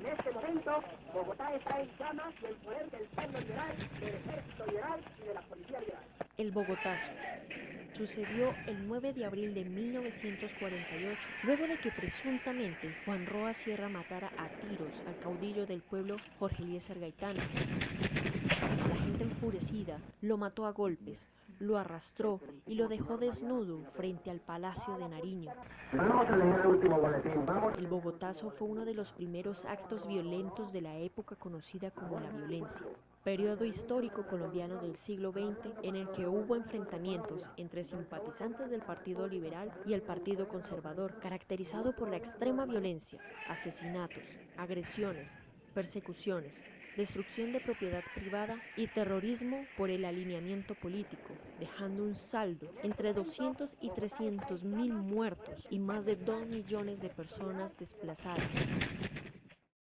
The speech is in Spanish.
En este momento, Bogotá está en llamas y el poder del pueblo liberal, del ejército liberal y de la policía liberal. El Bogotazo sucedió el 9 de abril de 1948, luego de que presuntamente Juan Roa Sierra matara a tiros al caudillo del pueblo Jorge Eliezer Gaitán. La gente enfurecida lo mató a golpes, lo arrastró y lo dejó desnudo frente al Palacio de Nariño. Vamos a leer el último boletín, vamos. El Bogotazo fue uno de los primeros actos violentos de la época conocida como la violencia, periodo histórico colombiano del siglo XX en el que hubo enfrentamientos entre simpatizantes del Partido Liberal y el Partido Conservador, caracterizado por la extrema violencia, asesinatos, agresiones, persecuciones, destrucción de propiedad privada y terrorismo por el alineamiento político, dejando un saldo entre 200 y 300 mil muertos y más de 2 millones de personas desplazadas.